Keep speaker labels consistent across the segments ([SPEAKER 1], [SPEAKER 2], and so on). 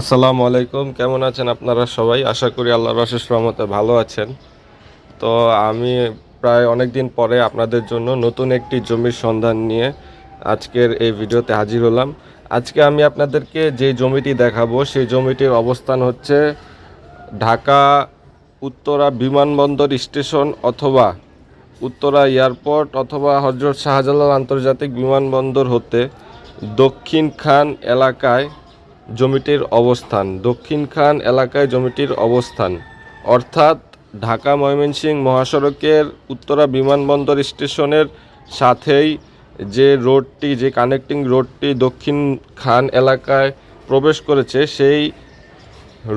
[SPEAKER 1] আসসালামু আলাইকুম, কেমন আছেন আপনারা সবাই? আশা করি আল্লাহর অশেষ রহমতে ভালো আছেন। তো আমি প্রায় অনেক দিন পরে আপনাদের জন্য নতুন একটি জমির সন্ধান নিয়ে আজকের এই ভিডিওতে হাজির হলাম। আজকে আমি আপনাদেরকে যে জমিটি দেখাবো, সেই জমিটির অবস্থান হচ্ছে ঢাকা উত্তরা বিমানবন্দর স্টেশন অথবা উত্তরা এয়ারপোর্ট অথবা হজরত শাহজালাল আন্তর্জাতিক বিমানবন্দর হতে দক্ষিণ খান এলাকায় জমিটির অবস্থান। দক্ষিণ খান এলাকায় জমিটির অবস্থান। অর্থাৎ ঢাকা ময়মনসিংহ মহাসড়কের উত্তরা বিমানবন্দর স্টেশনের সাথেই যে রোডটি, যে কানেক্টিং রোডটি দক্ষিণ খান এলাকায় প্রবেশ করেছে, সেই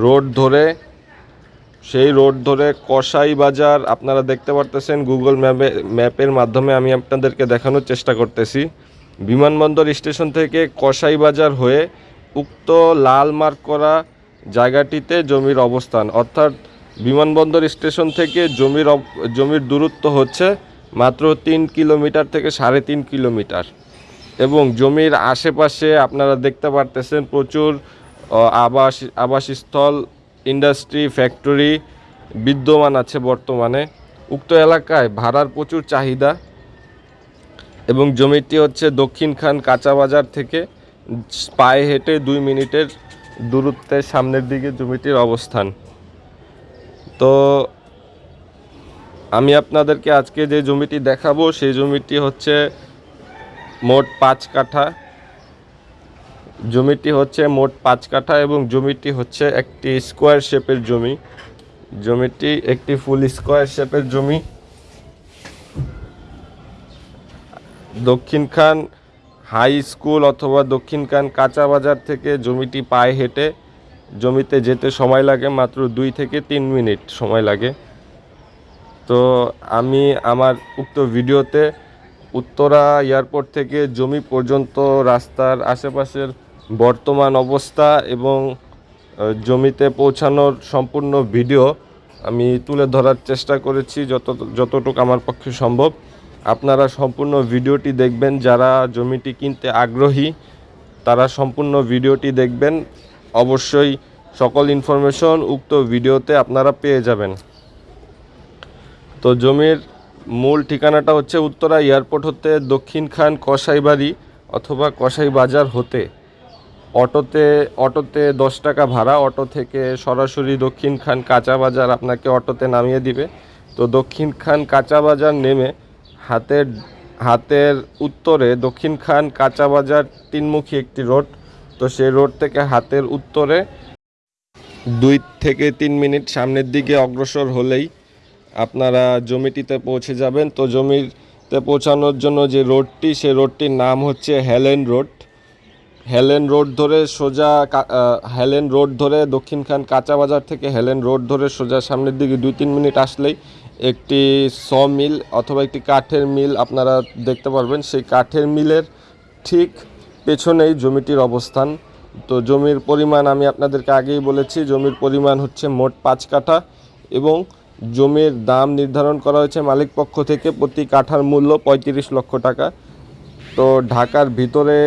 [SPEAKER 1] রোড ধরে, সেই রোড ধরে কসাই বাজার, আপনারা দেখতে পারতেছেন গুগল ম্যাপে, ম্যাপের মাধ্যমে আমি আপনাদেরকে দেখানোর চেষ্টা করতেছি। বিমানবন্দর স্টেশন থেকে কসাই বাজার হয়ে উক্ত লাল মার্ক করা জায়গাটিতে জমির অবস্থান, অর্থাৎ বিমানবন্দর স্টেশন থেকে জমির জমির দূরত্ব হচ্ছে মাত্র তিন কিলোমিটার থেকে সাড়ে তিন কিলোমিটার। এবং জমির আশেপাশে আপনারা দেখতে পারতেছেন প্রচুর আবাস, আবাসস্থল, ইন্ডাস্ট্রি, ফ্যাক্টরি বিদ্যমান আছে বর্তমানে। উক্ত এলাকায় ভাড়ার প্রচুর চাহিদা এবং জমিটি হচ্ছে দক্ষিণ খান কাঁচা বাজার থেকে পায়ে হেঁটে দুই মিনিটের দূরত্বের সামনের দিকে জমিটির অবস্থান। তো আমি আপনাদেরকে আজকে যে জমিটি দেখাবো, সেই জমিটি হচ্ছে মোট পাঁচ কাঠা। জমিটি হচ্ছে মোট পাঁচ কাঠা এবং জমিটি হচ্ছে একটি স্কোয়ার শেপের জমি। জমিটি একটি ফুল স্কোয়ার শেপের জমি। দক্ষিণখান হাই স্কুল অথবা দক্ষিণখান কাঁচা বাজার থেকে জমিটি পায়ে হেঁটে জমিতে যেতে সময় লাগে, মাত্র দুই থেকে তিন মিনিট সময় লাগে। তো আমি আমার উক্ত ভিডিওতে উত্তরা এয়ারপোর্ট থেকে জমি পর্যন্ত রাস্তার আশেপাশের বর্তমান অবস্থা এবং জমিতে পৌঁছানোর সম্পূর্ণ ভিডিও আমি তুলে ধরার চেষ্টা করেছি, যত, যতটুকু আমার পক্ষে সম্ভব। আপনারা সম্পূর্ণ ভিডিওটি দেখবেন। যারা জমিটি কিনতে আগ্রহী, তারা সম্পূর্ণ ভিডিওটি দেখবেন। অবশ্যই সকল ইনফরমেশন উক্ত ভিডিওতে আপনারা পেয়ে যাবেন। তো জমির মূল ঠিকানাটা হচ্ছে উত্তরা এয়ারপোর্ট হতে দক্ষিণ খান কসাইবাড়ি অথবা কসাই বাজার হতে। অটোতে অটোতে দশ টাকা ভাড়া, অটো থেকে সরাসরি দক্ষিণ খান কাঁচা বাজার আপনাকে অটোতে নামিয়ে দিবে। তো দক্ষিণ খান কাঁচা বাজার নেমে হাতের হাতের উত্তরে দক্ষিণ খান কাঁচা বাজার তিনমুখী একটি রোড। তো সেই রোড থেকে হাতের উত্তরে দুই থেকে তিন মিনিট সামনের দিকে অগ্রসর হলেই আপনারা জমিটিতে পৌঁছে যাবেন। তো জমিতে পৌঁছানোর জন্য যে রোডটি সেই রোডটির নাম হচ্ছে হেলেন রোড। হেলেন রোড ধরে সোজা হেলেন রোড ধরে দক্ষিণখান কাঁচা বাজার থেকে হেলেন রোড ধরে সোজা সামনের দিকে দুই তিন মিনিট আসলেই একটি স মিল অথবা একটি কাঠের মিল আপনারা দেখতে পারবেন। সেই কাঠের মিলের ঠিক পেছনেই জমিটির অবস্থান। তো জমির পরিমাণ আমি আপনাদেরকে আগেই বলেছি, জমির পরিমাণ হচ্ছে মোট পাঁচ কাঠা এবং জমির দাম নির্ধারণ করা হয়েছে মালিক পক্ষ থেকে প্রতি কাঠার মূল্য পঁয়ত্রিশ লক্ষ টাকা। তো ঢাকার ভিতরে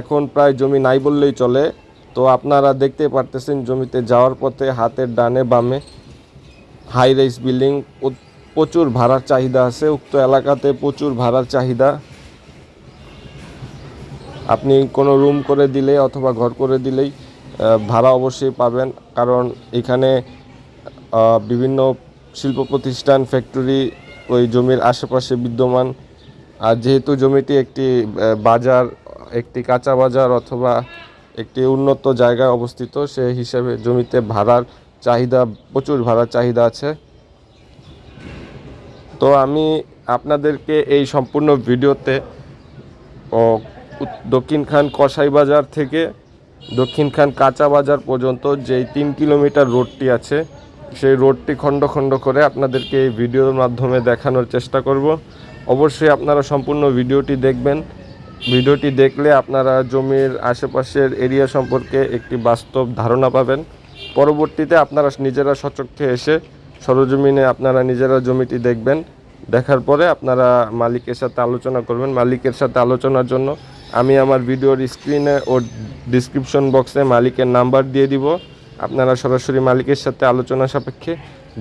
[SPEAKER 1] এখন প্রায় জমি নাই বললেই চলে। তো আপনারা দেখতে পারতেছেন জমিতে যাওয়ার পথে হাতের ডানে বামে হাই রাইস বিল্ডিং প্রচুর ভাড়ার চাহিদা আছে, উক্ত এলাকাতে প্রচুর ভাড়ার চাহিদা। আপনি কোনো রুম করে দিলে অথবা ঘর করে দিলেই ভাড়া অবশ্যই পাবেন, কারণ এখানে বিভিন্ন শিল্প প্রতিষ্ঠান ফ্যাক্টরি ওই জমির আশেপাশে বিদ্যমান। আর যেহেতু জমিটি একটি বাজার, একটি কাঁচা বাজার অথবা একটি উন্নত জায়গায় অবস্থিত সে হিসেবে জমিতে ভাড়ার চাহিদা, প্রচুর ভাড়ার চাহিদা আছে। তো আমি আপনাদেরকে এই সম্পূর্ণ ভিডিওতে দক্ষিণ খান কসাই বাজার থেকে দক্ষিণ খান কাঁচা বাজার পর্যন্ত যেই তিন কিলোমিটার রোডটি আছে, সেই রোডটি খণ্ড খণ্ড করে আপনাদেরকে এই ভিডিওর মাধ্যমে দেখানোর চেষ্টা করব। অবশ্যই আপনারা সম্পূর্ণ ভিডিওটি দেখবেন। ভিডিওটি দেখলে আপনারা জমির আশেপাশের এরিয়া সম্পর্কে একটি বাস্তব ধারণা পাবেন। পরবর্তীতে আপনারা নিজেরা সচক্ষে এসে সরজমিনে আপনারা নিজেরা জমিটি দেখবেন। দেখার পরে আপনারা মালিকের সাথে আলোচনা করবেন। মালিকের সাথে আলোচনার জন্য আমি আমার ভিডিওর স্ক্রিনে ও ডিসক্রিপশন বক্সে মালিকের নাম্বার দিয়ে দিব। আপনারা সরাসরি মালিকের সাথে আলোচনা সাপেক্ষে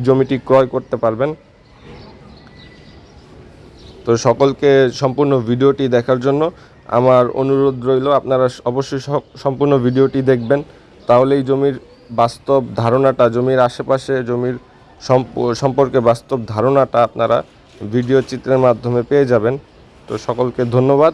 [SPEAKER 1] জমিটি ক্রয় করতে পারবেন। তো সকলকে সম্পূর্ণ ভিডিওটি দেখার জন্য আমার অনুরোধ রইল, আপনারা অবশ্যই সম্পূর্ণ ভিডিওটি দেখবেন। তাহলেই জমির বাস্তব ধারণাটা, জমির আশেপাশে জমির সম্পর্কে বাস্তব ধারণাটা আপনারা ভিডিও চিত্রের মাধ্যমে পেয়ে যাবেন। তো সকলকে ধন্যবাদ।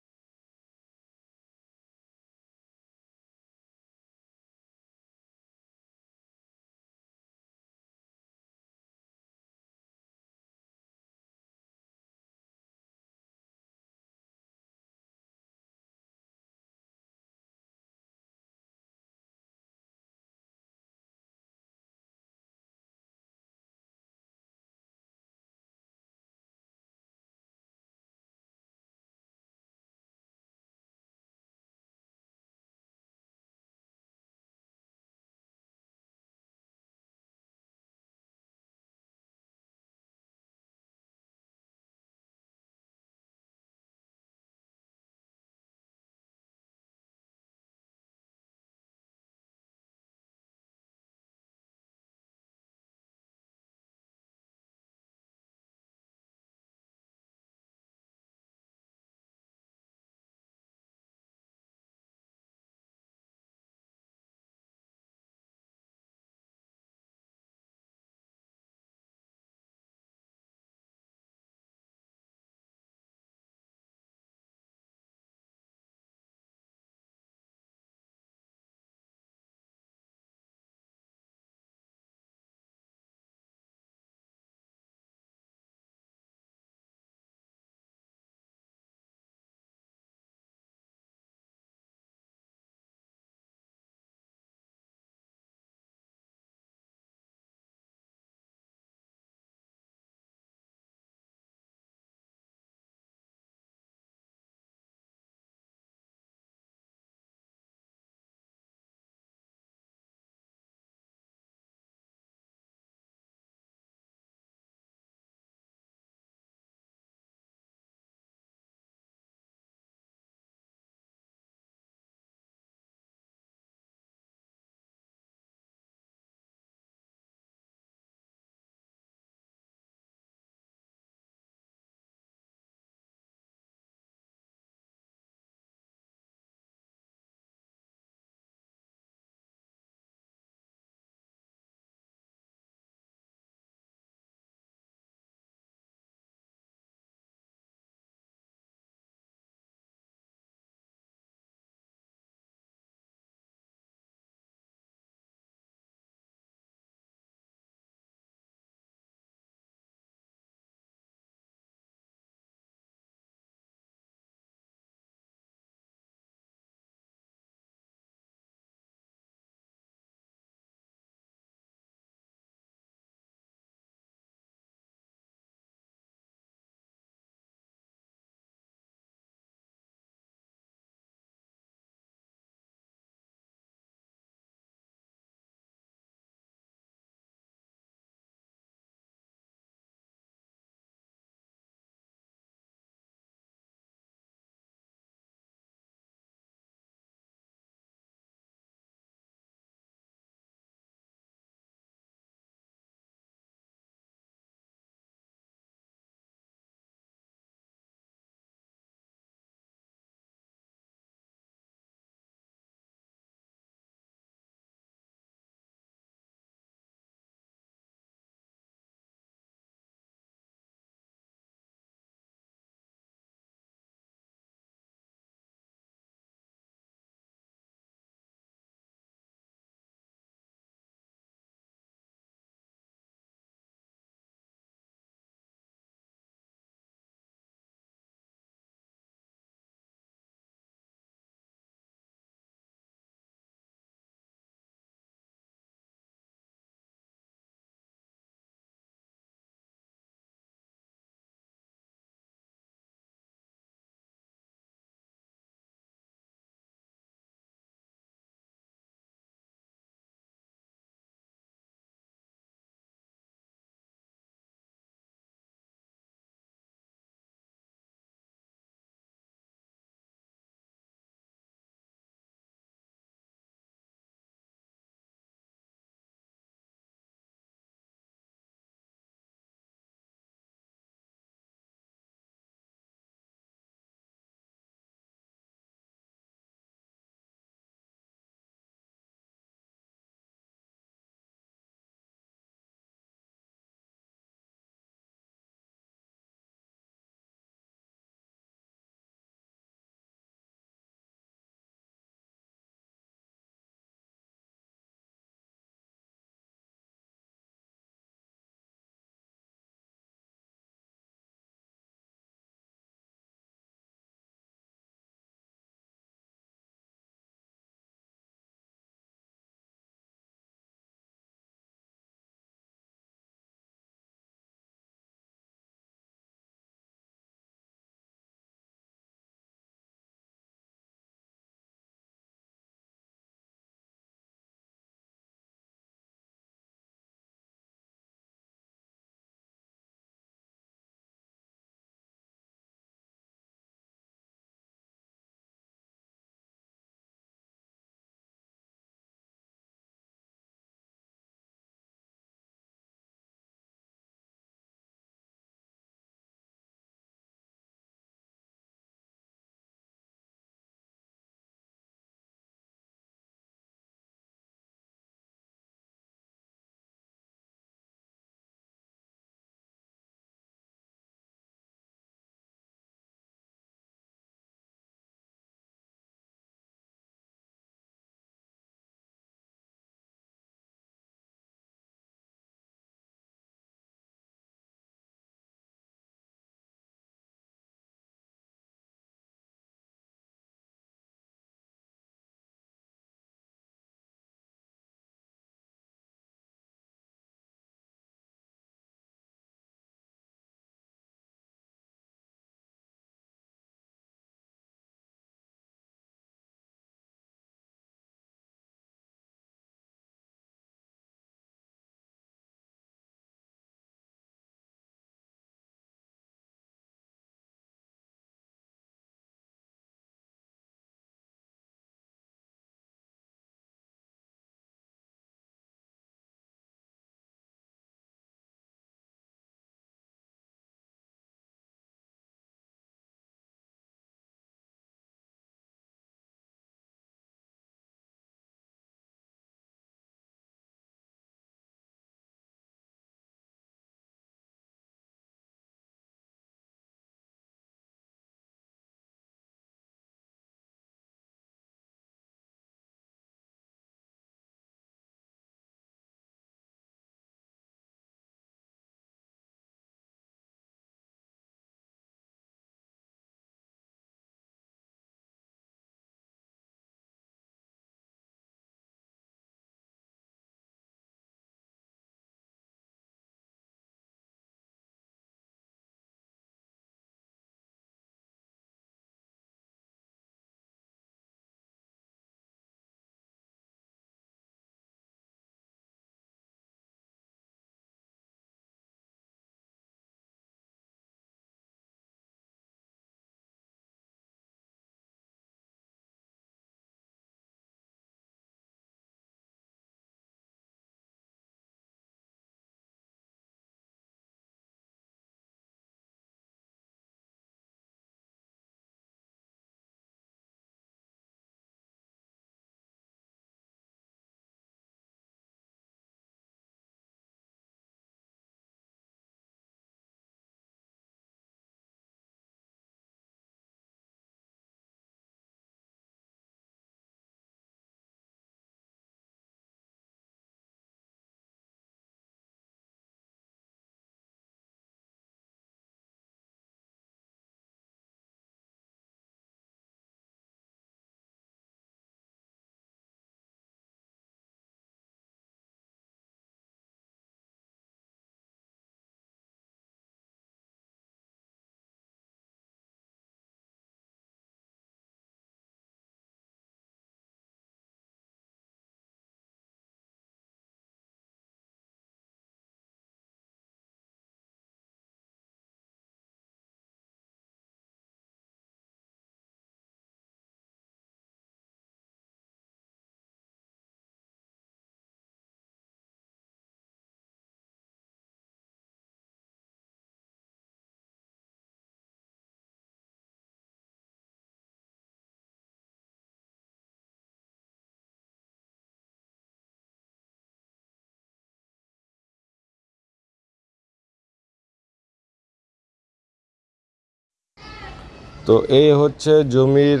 [SPEAKER 1] তো এই হচ্ছে জমির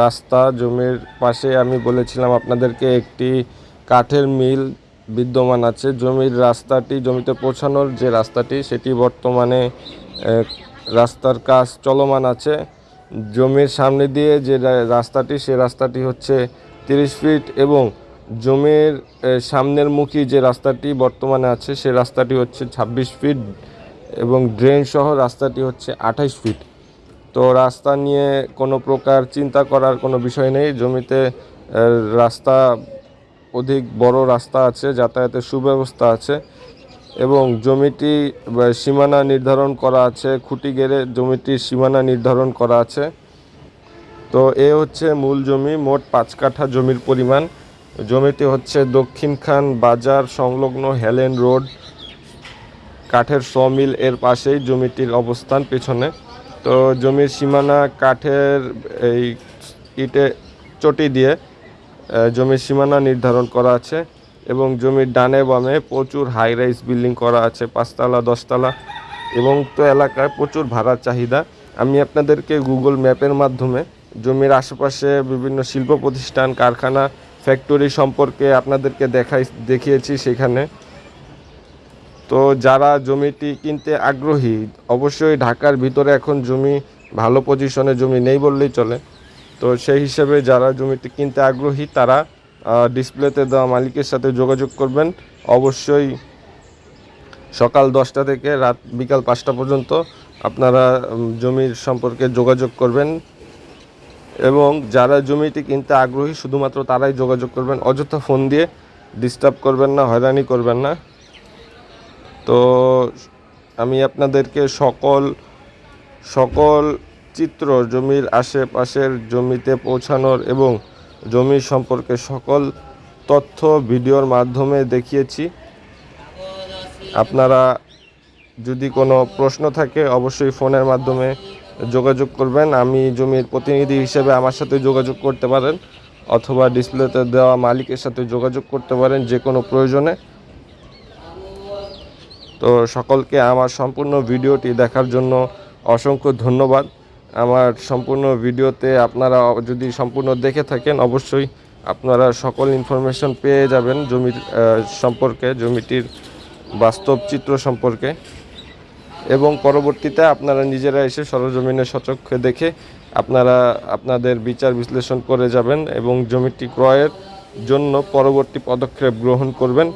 [SPEAKER 1] রাস্তা, জমির পাশে আমি বলেছিলাম আপনাদেরকে একটি কাঠের মিল বিদ্যমান আছে। জমির রাস্তাটি, জমিতে পৌঁছানোর যে রাস্তাটি, সেটি বর্তমানে রাস্তার কাজ চলমান আছে। জমির সামনে দিয়ে যে রাস্তাটি, সে রাস্তাটি হচ্ছে তিরিশ ফিট এবং জমির সামনের মুখী যে রাস্তাটি বর্তমানে আছে, সে রাস্তাটি হচ্ছে ছাব্বিশ ফিট এবং ড্রেন সহ রাস্তাটি হচ্ছে আঠাইশ ফিট। তো রাস্তা নিয়ে কোনো প্রকার চিন্তা করার কোনো বিষয় নেই। জমিতে রাস্তা অধিক বড় রাস্তা আছে, যাতায়াতের সুব্যবস্থা আছে এবং জমিটি সীমানা নির্ধারণ করা আছে, খুঁটি গেড়ে জমিটির সীমানা নির্ধারণ করা আছে। তো এ হচ্ছে মূল জমি, মোট পাঁচ কাঠা জমির পরিমাণ। জমিটি হচ্ছে দক্ষিণখান বাজার সংলগ্ন হেলেন রোড, কাঠের সমিল এর পাশেই জমিটির অবস্থান পেছনে। তো জমির সীমানা কাঠের এই ইটে চটি দিয়ে জমির সীমানা নির্ধারণ করা আছে এবং জমির ডানে বামে প্রচুর হাই রাইস বিল্ডিং করা আছে, পাঁচতলা, দশতলা এবং তো এলাকায় প্রচুর ভাড়ার চাহিদা। আমি আপনাদেরকে গুগল ম্যাপের মাধ্যমে জমির আশেপাশে বিভিন্ন শিল্প প্রতিষ্ঠান, কারখানা ফ্যাক্টরি সম্পর্কে আপনাদেরকে দেখাই, দেখিয়েছি সেখানে। তো যারা জমিটি কিনতে আগ্রহী, অবশ্যই ঢাকার ভিতরে এখন জমি, ভালো পজিশনে জমি নেই বললেই চলে। তো সেই হিসেবে যারা জমিটি কিনতে আগ্রহী, তারা ডিসপ্লেতে দেওয়া মালিকের সাথে যোগাযোগ করবেন। অবশ্যই সকাল দশটা থেকে রাত বিকাল পাঁচটা পর্যন্ত আপনারা জমির সম্পর্কে যোগাযোগ করবেন। এবং যারা জমিটি কিনতে আগ্রহী, শুধুমাত্র তারাই যোগাযোগ করবেন। অযথা ফোন দিয়ে ডিস্টার্ব করবেন না, হয়রানি করবেন না। তো আমি আপনাদেরকে সকল সকল চিত্র জমির আশেপাশের জমিতে পৌঁছানোর এবং জমি সম্পর্কে সকল তথ্য ভিডিওর মাধ্যমে দেখিয়েছি। আপনারা যদি কোনো প্রশ্ন থাকে অবশ্যই ফোনের মাধ্যমে যোগাযোগ করবেন। আমি জমির প্রতিনিধি হিসেবে আমার সাথে যোগাযোগ করতে পারেন অথবা ডিসপ্লেতে দেওয়া মালিকের সাথে যোগাযোগ করতে পারেন যে কোনো প্রয়োজনে। তো সকলকে আমার সম্পূর্ণ ভিডিওটি দেখার জন্য অসংখ্য ধন্যবাদ। আমার সম্পূর্ণ ভিডিওতে আপনারা যদি সম্পূর্ণ দেখে থাকেন, অবশ্যই আপনারা সকল ইনফরমেশন পেয়ে যাবেন জমির সম্পর্কে, জমিটির বাস্তব চিত্র সম্পর্কে। এবং পরবর্তীতে আপনারা নিজেরা এসে সরজমিনে সচক্ষে দেখে আপনারা আপনাদের বিচার বিশ্লেষণ করে যাবেন এবং জমিটি ক্রয়ের জন্য পরবর্তী পদক্ষেপ গ্রহণ করবেন।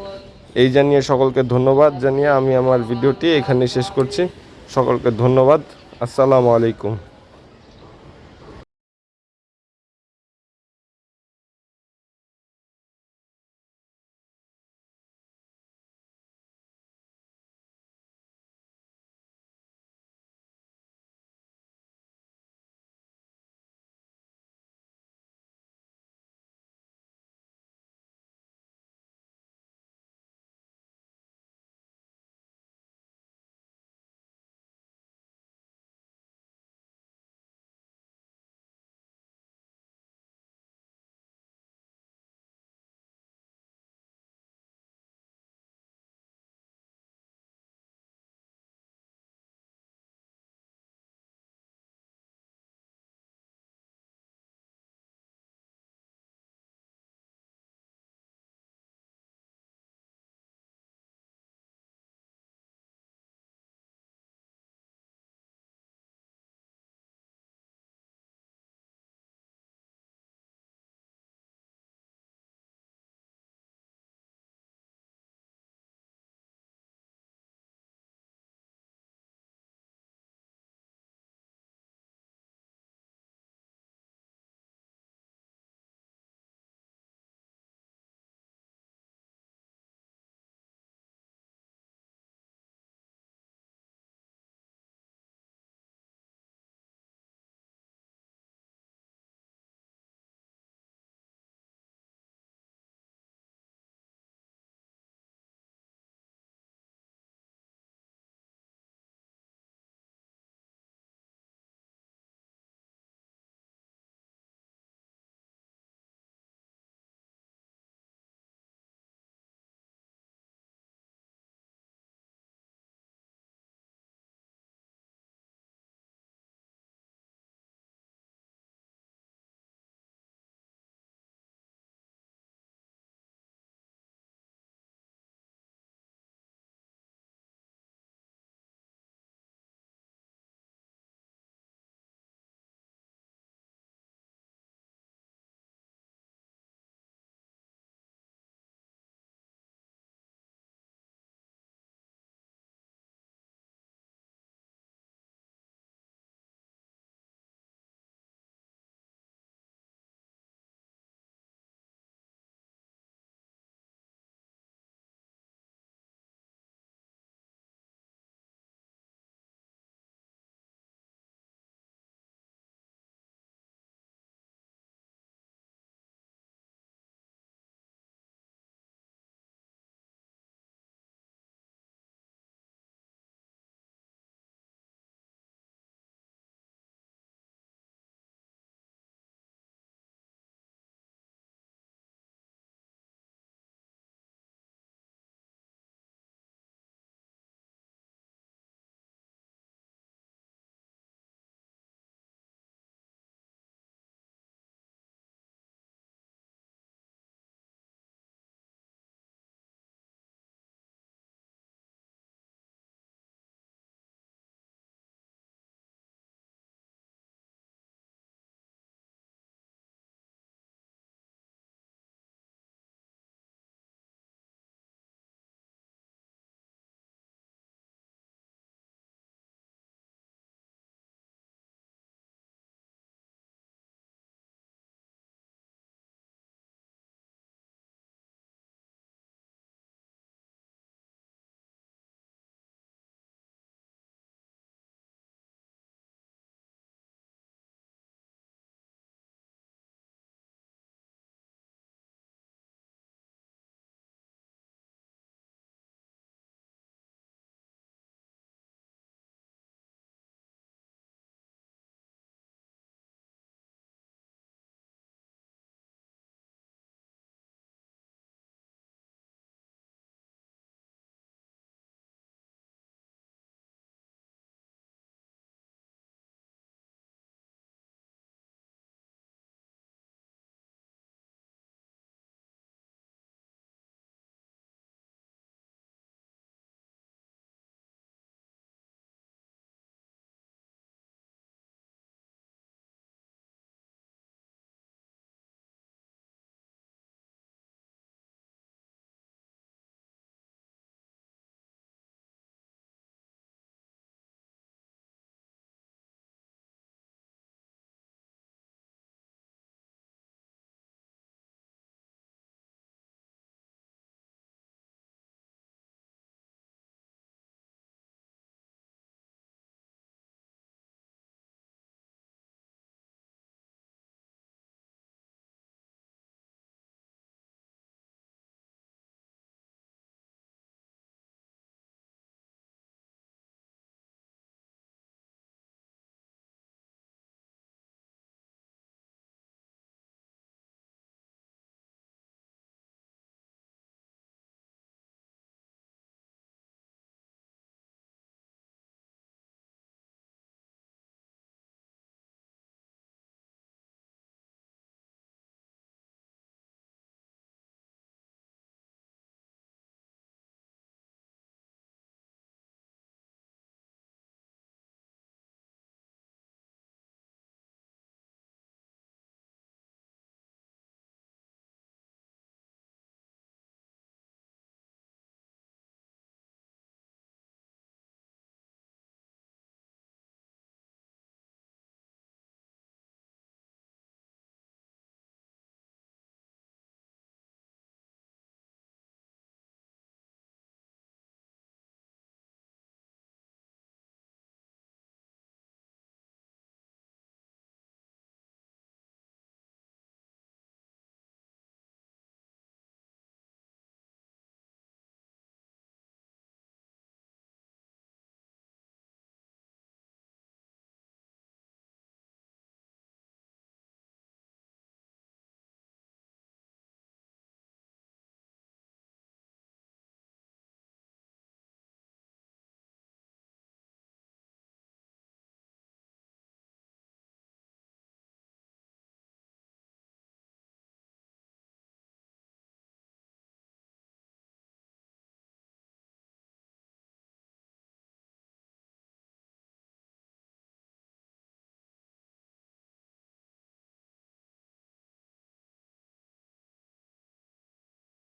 [SPEAKER 1] এই জানিয়ে সকলকে ধন্যবাদ জানিয়ে আমি আমার ভিডিওটি এখানে শেষ করছি। সকলকে ধন্যবাদ। আসসালামু আলাইকুম।